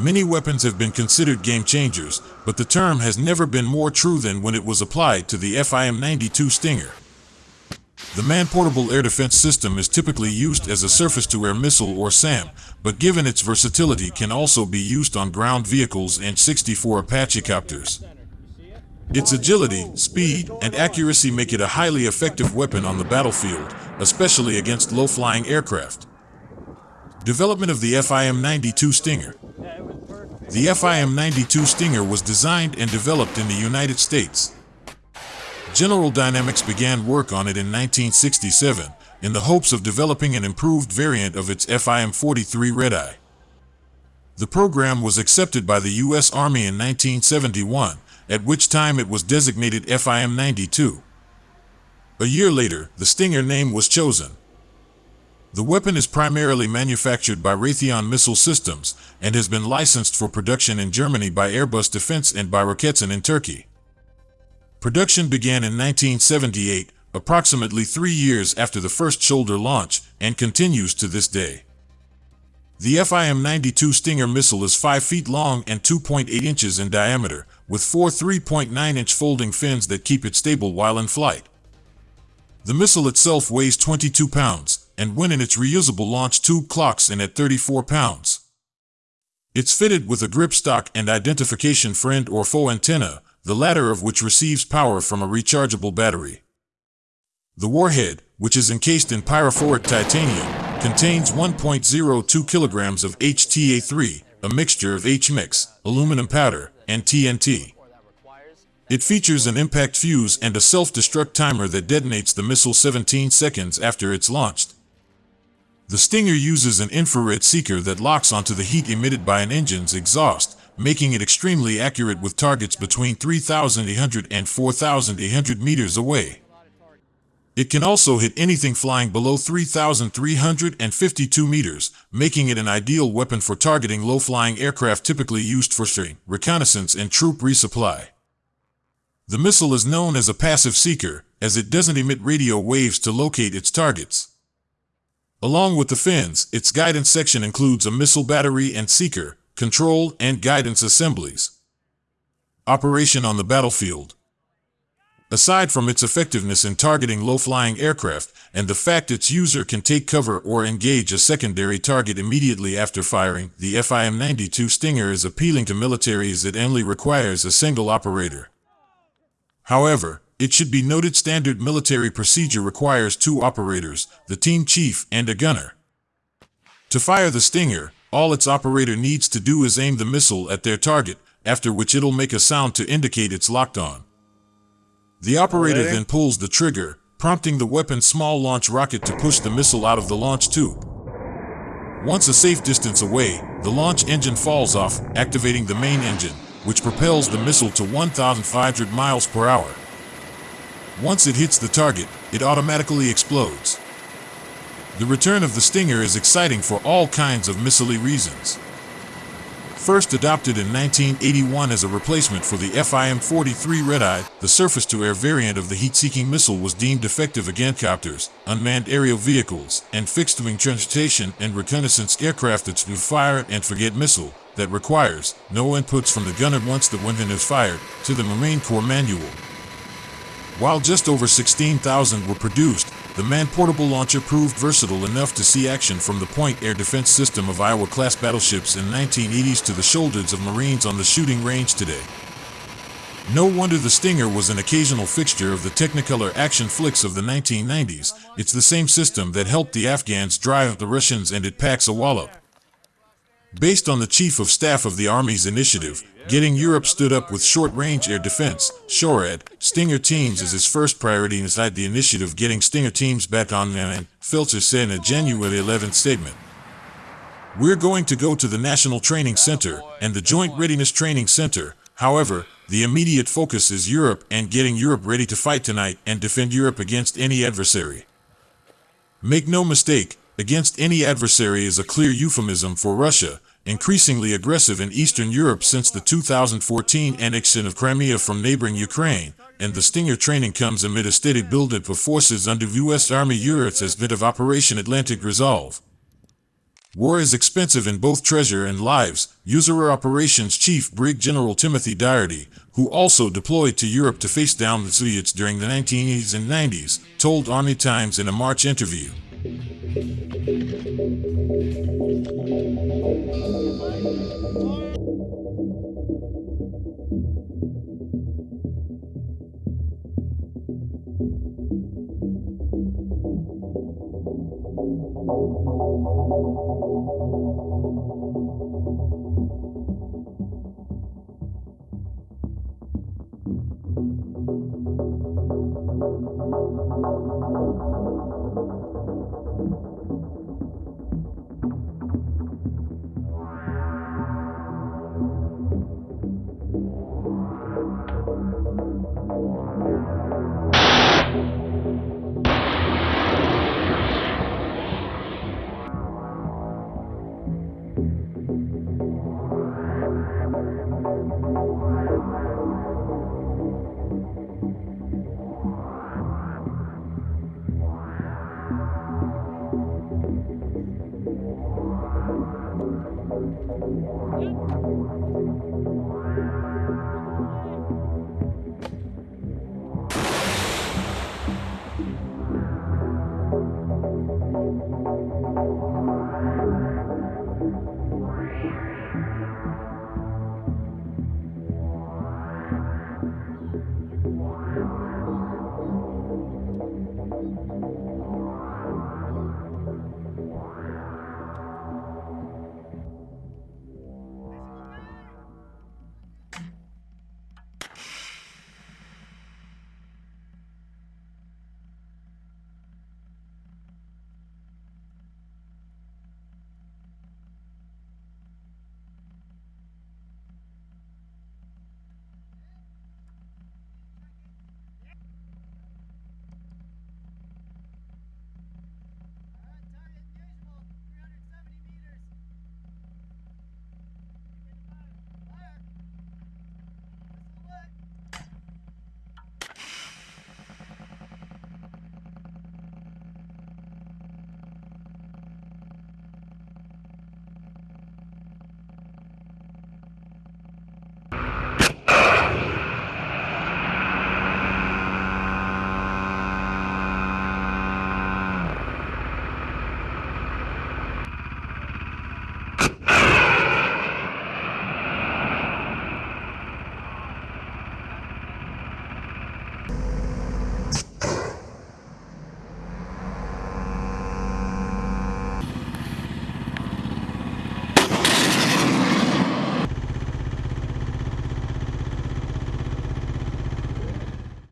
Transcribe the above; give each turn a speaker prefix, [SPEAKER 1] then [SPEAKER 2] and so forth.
[SPEAKER 1] Many weapons have been considered game changers, but the term has never been more true than when it was applied to the FIM-92 Stinger. The man-portable air defense system is typically used as a surface-to-air missile or SAM, but given its versatility can also be used on ground vehicles and 64 Apache copters. Its agility, speed, and accuracy make it a highly effective weapon on the battlefield, especially against low-flying aircraft. Development of the FIM-92 Stinger The FIM-92 Stinger was designed and developed in the United States. General Dynamics began work on it in 1967 in the hopes of developing an improved variant of its FIM-43 Redeye. The program was accepted by the U.S. Army in 1971, at which time it was designated FIM-92. A year later, the Stinger name was chosen. The weapon is primarily manufactured by Raytheon Missile Systems and has been licensed for production in Germany by Airbus Defence and by Roketsan in Turkey. Production began in 1978, approximately three years after the first shoulder launch, and continues to this day. The FIM-92 Stinger missile is 5 feet long and 2.8 inches in diameter, with four 3.9-inch folding fins that keep it stable while in flight. The missile itself weighs 22 pounds, and when in its reusable launch tube clocks in at 34 pounds. It's fitted with a grip stock and identification friend or foe antenna, the latter of which receives power from a rechargeable battery. The warhead, which is encased in pyrophoric titanium, contains 1.02 kilograms of HTA-3, a mixture of H-mix, aluminum powder, and TNT. It features an impact fuse and a self-destruct timer that detonates the missile 17 seconds after it's launched. The Stinger uses an infrared seeker that locks onto the heat emitted by an engine's exhaust, making it extremely accurate with targets between 3,800 and 4,800 meters away. It can also hit anything flying below 3,352 meters, making it an ideal weapon for targeting low-flying aircraft typically used for reconnaissance, and troop resupply. The missile is known as a passive seeker, as it doesn't emit radio waves to locate its targets. Along with the fins, its guidance section includes a missile battery and seeker, control, and guidance assemblies. Operation on the battlefield. Aside from its effectiveness in targeting low-flying aircraft and the fact its user can take cover or engage a secondary target immediately after firing, the FIM-92 Stinger is appealing to militaries that only requires a single operator. However, it should be noted standard military procedure requires two operators, the team chief and a gunner. To fire the Stinger, all its operator needs to do is aim the missile at their target, after which it'll make a sound to indicate it's locked on. The operator then pulls the trigger, prompting the weapon's small launch rocket to push the missile out of the launch tube. Once a safe distance away, the launch engine falls off, activating the main engine, which propels the missile to 1,500 miles per hour. Once it hits the target, it automatically explodes. The return of the Stinger is exciting for all kinds of missile reasons. First adopted in 1981 as a replacement for the FIM-43 Redeye, the surface-to-air variant of the heat-seeking missile was deemed effective against copters, unmanned aerial vehicles, and fixed-wing transportation and reconnaissance aircraft that's new fire-and-forget missile that requires no inputs from the gunner once the weapon is fired to the Marine Corps manual. While just over 16,000 were produced, the man-portable launcher proved versatile enough to see action from the Point Air Defense System of Iowa-class battleships in 1980s to the shoulders of Marines on the shooting range today. No wonder the Stinger was an occasional fixture of the Technicolor action flicks of the 1990s. It's the same system that helped the Afghans drive the Russians and it packs a wallop. Based on the Chief of Staff of the Army's initiative, Getting Europe stood up with short-range air defense, SHORAD, Stinger teams is his first priority inside the initiative getting Stinger teams back on land, Filter said in a January 11th statement. We're going to go to the National Training Center and the Joint Readiness Training Center. However, the immediate focus is Europe and getting Europe ready to fight tonight and defend Europe against any adversary. Make no mistake, against any adversary is a clear euphemism for Russia, increasingly aggressive in Eastern Europe since the 2014 annexion of Crimea from neighboring Ukraine, and the Stinger training comes amid a steady buildup of forces under U.S. Army units as bit of Operation Atlantic Resolve. War is expensive in both treasure and lives, USAREUR Operations Chief Brig General Timothy Doherty, who also deployed to Europe to face down the Soviets during the 1980s and 90s, told Army Times in a March interview. All